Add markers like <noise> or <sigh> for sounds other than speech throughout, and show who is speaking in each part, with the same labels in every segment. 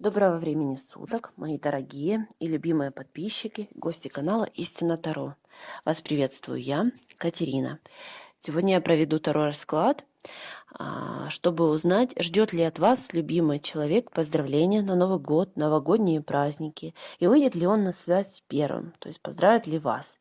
Speaker 1: Доброго времени суток, мои дорогие и любимые подписчики, гости канала Истина Таро. Вас приветствую я, Катерина. Сегодня я проведу Таро расклад, а, чтобы узнать, ждет ли от вас любимый человек поздравления на Новый год, новогодние праздники, и выйдет ли он на связь первым, то есть поздравит ли вас.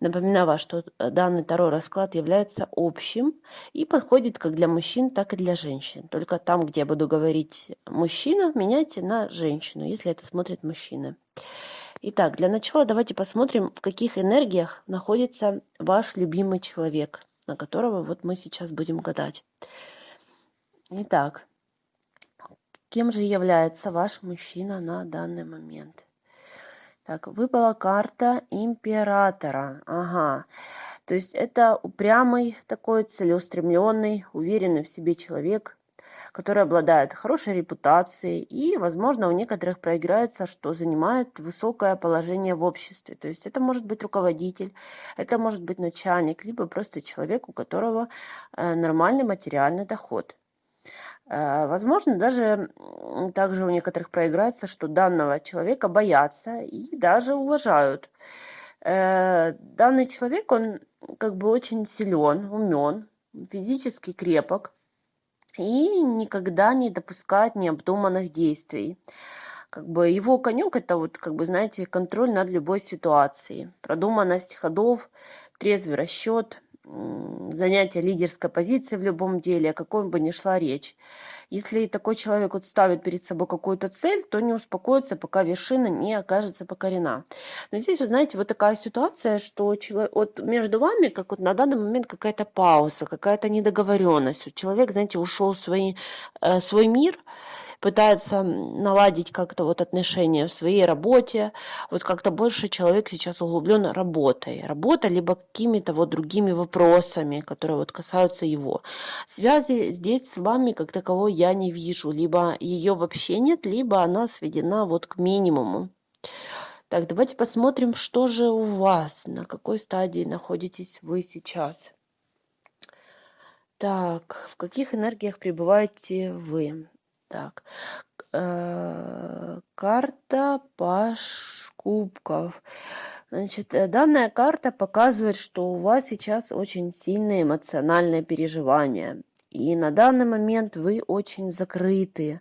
Speaker 1: Напоминаю вас, что э, данный Таро расклад является общим и подходит как для мужчин, так и для женщин. Только там, где я буду говорить мужчина, меняйте на женщину, если это смотрит мужчина. Итак, для начала давайте посмотрим, в каких энергиях находится ваш любимый человек, на которого вот мы сейчас будем гадать. Итак, кем же является ваш мужчина на данный момент? Так, выпала карта императора. Ага. То есть это упрямый, такой целеустремленный, уверенный в себе человек, который обладает хорошей репутацией и, возможно, у некоторых проиграется, что занимает высокое положение в обществе. То есть это может быть руководитель, это может быть начальник, либо просто человек, у которого э, нормальный материальный доход. Э, возможно, даже также у некоторых проиграется, что данного человека боятся и даже уважают. Э, данный человек, он как бы очень силен, умен, физически крепок и никогда не допускает необдуманных действий. Как бы его конек это вот, как бы, знаете, контроль над любой ситуацией, продуманность ходов, трезвый расчет – занятие лидерской позиции в любом деле, о каком бы ни шла речь. Если такой человек вот ставит перед собой какую-то цель, то не успокоится, пока вершина не окажется покорена. Но здесь, вы знаете, вот такая ситуация, что человек, вот между вами, как вот на данный момент какая-то пауза, какая-то недоговоренность. человек, знаете, ушел в свой, э, свой мир, пытается наладить как-то вот отношения в своей работе. Вот как-то больше человек сейчас углублен работой. Работа либо какими-то вот другими вопросами, которые вот касаются его. Связи здесь с вами как таковой я не вижу. Либо ее вообще нет, либо она сведена вот к минимуму. Так, давайте посмотрим, что же у вас, на какой стадии находитесь вы сейчас. Так, в каких энергиях пребываете вы? Так, э, карта Паш Кубков. Значит, э, данная карта показывает, что у вас сейчас очень сильные эмоциональные переживания. И на данный момент вы очень закрыты.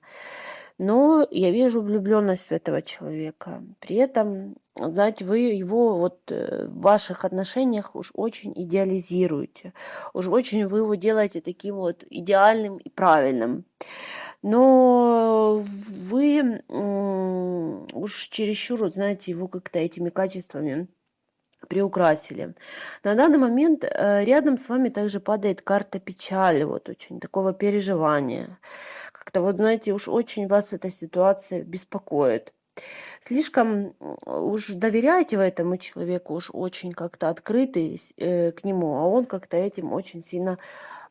Speaker 1: Но я вижу влюбленность в этого человека. При этом, знаете, вы его вот э, в ваших отношениях уж очень идеализируете. Уж очень вы его делаете таким вот идеальным и правильным но вы уж чересчур, знаете, его как-то этими качествами приукрасили. На данный момент э, рядом с вами также падает карта печали, вот очень такого переживания. Как-то вот, знаете, уж очень вас эта ситуация беспокоит. Слишком уж доверяете вы этому человеку, уж очень как-то открыты э, к нему, а он как-то этим очень сильно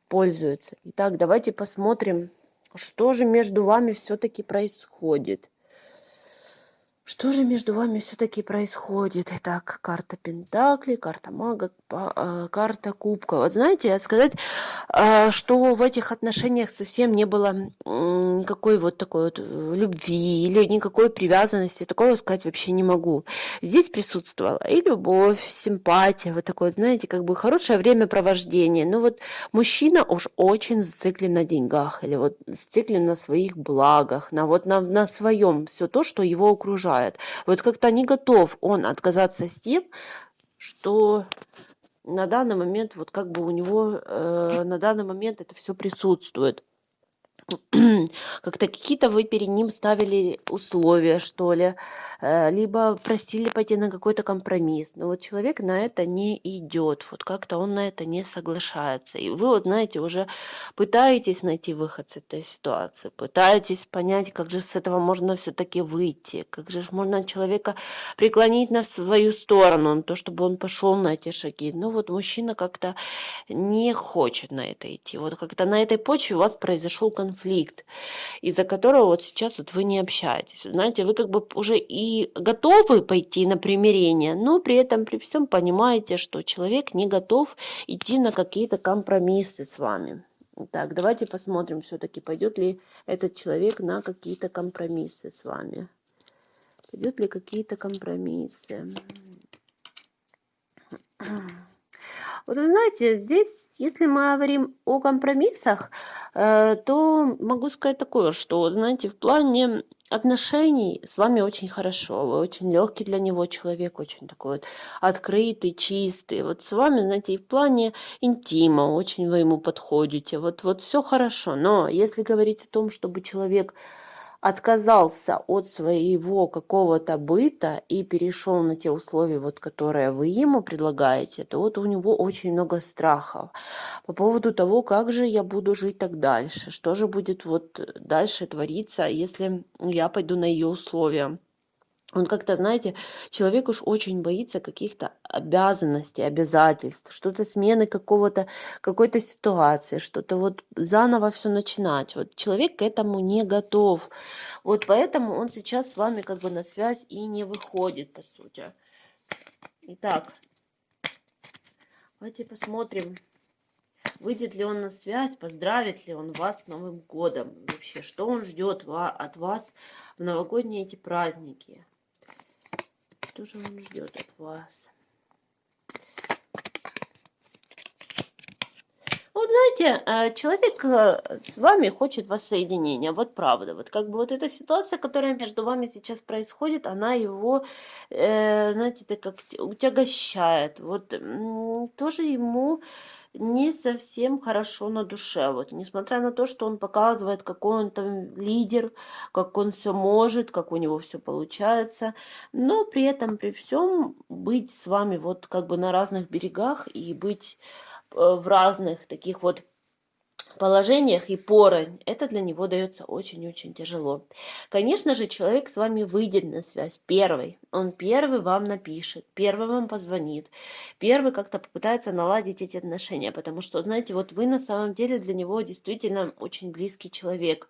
Speaker 1: пользуется. Итак, давайте посмотрим, что же между вами все-таки происходит? Что же между вами все-таки происходит? Итак, карта Пентакли, карта Мага, а, карта Кубка. Вот знаете, сказать, а, что в этих отношениях совсем не было никакой вот такой вот э, любви или никакой привязанности, такого сказать вообще не могу. Здесь присутствовала и любовь, симпатия, вот такое, знаете, как бы хорошее времяпровождение. Но вот мужчина уж очень зациклен на деньгах или вот зациклен на своих благах, на вот на, на своем, все то, что его окружает. Вот как-то не готов он отказаться с тем, что на данный момент, вот как бы у него э, на данный момент это все присутствует. Как-то какие-то вы перед ним ставили условия, что ли, э, либо просили пойти на какой-то компромисс. Но вот человек на это не идет, вот как-то он на это не соглашается. И вы вот, знаете, уже пытаетесь найти выход с этой ситуации, пытаетесь понять, как же с этого можно все-таки выйти, как же можно человека преклонить на свою сторону, на то, чтобы он пошел на эти шаги. Но вот мужчина как-то не хочет на это идти. Вот как-то на этой почве у вас произошел конфликт конфликт, из-за которого вот сейчас вот вы не общаетесь. Знаете, вы как бы уже и готовы пойти на примирение, но при этом при всем понимаете, что человек не готов идти на какие-то компромиссы с вами. Так, давайте посмотрим все-таки, пойдет ли этот человек на какие-то компромиссы с вами. Пойдет ли какие-то компромиссы. Вот вы знаете, здесь, если мы говорим о компромиссах, то могу сказать такое, что, знаете, в плане отношений с вами очень хорошо, вы очень легкий для него человек, очень такой вот открытый, чистый. Вот с вами, знаете, и в плане интима очень вы ему подходите. Вот, вот все хорошо. Но если говорить о том, чтобы человек отказался от своего какого-то быта и перешел на те условия, вот, которые вы ему предлагаете, то вот у него очень много страхов по поводу того, как же я буду жить так дальше, что же будет вот дальше твориться, если я пойду на ее условия. Он как-то, знаете, человек уж очень боится каких-то обязанностей, обязательств, что-то смены какого-то, какой-то ситуации, что-то вот заново все начинать. Вот человек к этому не готов. Вот поэтому он сейчас с вами как бы на связь и не выходит, по сути. Итак, давайте посмотрим, выйдет ли он на связь, поздравит ли он вас с Новым годом. Вообще, что он ждет от вас в новогодние эти праздники. Что же он ждет от вас? Вот знаете, э, человек э, с вами хочет воссоединения, вот правда. Вот как бы вот эта ситуация, которая между вами сейчас происходит, она его, э, знаете, так как утягощает. Вот тоже ему не совсем хорошо на душе. Вот, несмотря на то, что он показывает, какой он там лидер, как он все может, как у него все получается, но при этом, при всем, быть с вами вот как бы на разных берегах и быть э, в разных таких вот положениях и порознь, это для него дается очень-очень тяжело. Конечно же, человек с вами выйдет на связь первый. Он первый вам напишет, первый вам позвонит, первый как-то попытается наладить эти отношения, потому что, знаете, вот вы на самом деле для него действительно очень близкий человек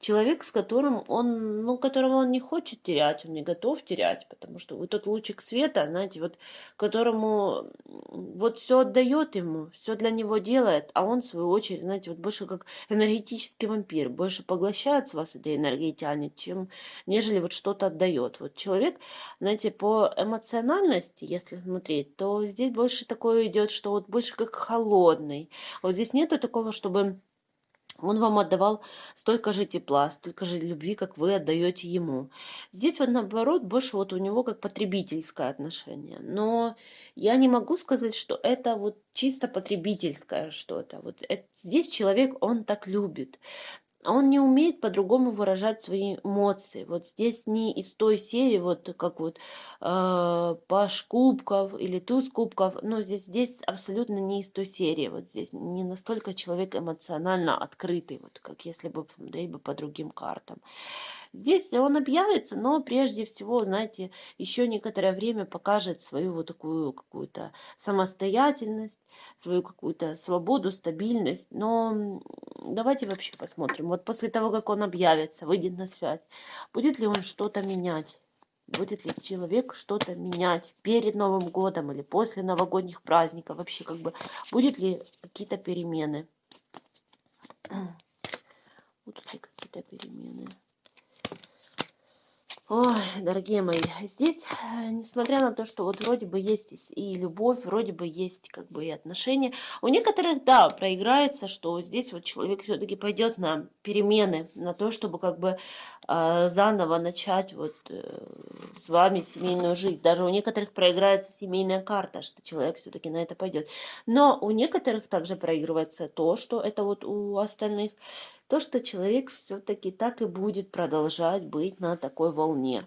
Speaker 1: человек, с которым он, ну, которого он не хочет терять, он не готов терять, потому что вы тот лучик света, знаете, вот которому вот все отдает ему, все для него делает, а он в свою очередь, знаете, вот больше как энергетический вампир, больше поглощает с вас этой энергии тянет, чем нежели вот что-то отдает. Вот человек, знаете, по эмоциональности, если смотреть, то здесь больше такое идет, что вот больше как холодный. Вот здесь нету такого, чтобы он вам отдавал столько же тепла, столько же любви, как вы отдаете ему. Здесь вот наоборот больше вот у него как потребительское отношение. Но я не могу сказать, что это вот чисто потребительское что-то. Вот это, здесь человек, он так любит он не умеет по-другому выражать свои эмоции. Вот здесь не из той серии, вот как вот э, Паш Кубков или Туз Кубков, но здесь, здесь абсолютно не из той серии. Вот здесь не настолько человек эмоционально открытый, вот как если бы смотреть бы по другим картам. Здесь он объявится, но прежде всего, знаете, еще некоторое время покажет свою вот такую какую-то самостоятельность, свою какую-то свободу, стабильность. Но давайте вообще посмотрим. Вот после того, как он объявится, выйдет на связь, будет ли он что-то менять? Будет ли человек что-то менять перед Новым годом или после новогодних праздников? Вообще, как бы, будет ли какие-то перемены? <clears throat> Будут ли какие-то перемены? Ой, дорогие мои, здесь, э, несмотря на то, что вот вроде бы есть и любовь, вроде бы есть как бы и отношения, у некоторых, да, проиграется, что здесь вот человек все-таки пойдет на перемены, на то, чтобы как бы э, заново начать вот э, с вами семейную жизнь. Даже у некоторых проиграется семейная карта, что человек все-таки на это пойдет. Но у некоторых также проигрывается то, что это вот у остальных то, что человек все-таки так и будет продолжать быть на такой волне.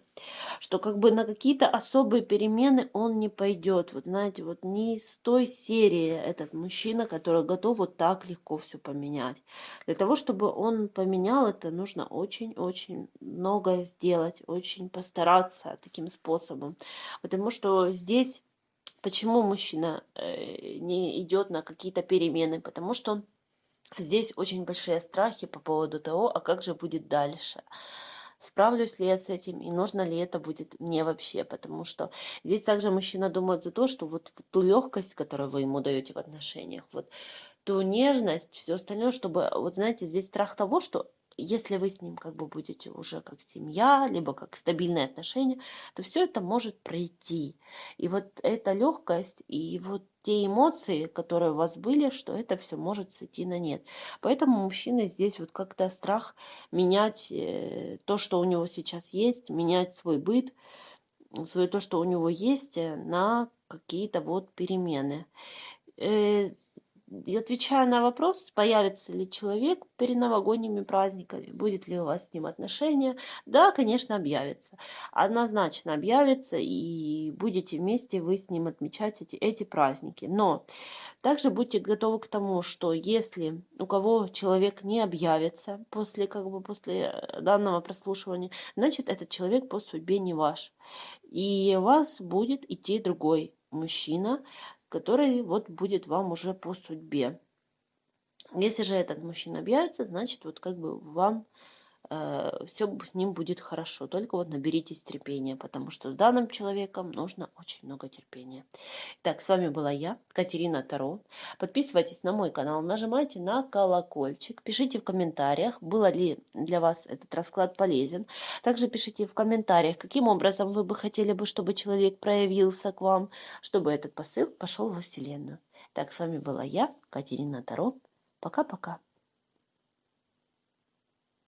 Speaker 1: Что как бы на какие-то особые перемены он не пойдет. Вот знаете, вот не из той серии этот мужчина, который готов вот так легко все поменять. Для того, чтобы он поменял это, нужно очень-очень многое сделать, очень постараться таким способом. Потому что здесь Почему мужчина э, не идет на какие-то перемены? Потому что Здесь очень большие страхи по поводу того, а как же будет дальше. Справлюсь ли я с этим и нужно ли это будет мне вообще, потому что здесь также мужчина думает за то, что вот ту легкость, которую вы ему даете в отношениях, вот ту нежность, все остальное, чтобы, вот знаете, здесь страх того, что если вы с ним как бы будете уже как семья, либо как стабильные отношения, то все это может пройти. И вот эта легкость и вот те эмоции, которые у вас были, что это все может сойти на нет. Поэтому мужчина здесь вот как-то страх менять э, то, что у него сейчас есть, менять свой быт, свое то, что у него есть, э, на какие-то вот перемены. И отвечая на вопрос, появится ли человек перед новогодними праздниками, будет ли у вас с ним отношения, да, конечно, объявится. Однозначно объявится, и будете вместе вы с ним отмечать эти, эти праздники. Но также будьте готовы к тому, что если у кого человек не объявится после, как бы, после э, данного прослушивания, значит, этот человек по судьбе не ваш. И вас будет идти другой мужчина, который вот будет вам уже по судьбе. Если же этот мужчина объявится, значит, вот как бы вам все с ним будет хорошо. Только вот наберитесь терпения, потому что с данным человеком нужно очень много терпения. Так, с вами была я, Катерина Таро. Подписывайтесь на мой канал, нажимайте на колокольчик, пишите в комментариях, было ли для вас этот расклад полезен. Также пишите в комментариях, каким образом вы бы хотели бы, чтобы человек проявился к вам, чтобы этот посыл пошел во Вселенную. Так, с вами была я, Катерина Таро. Пока-пока.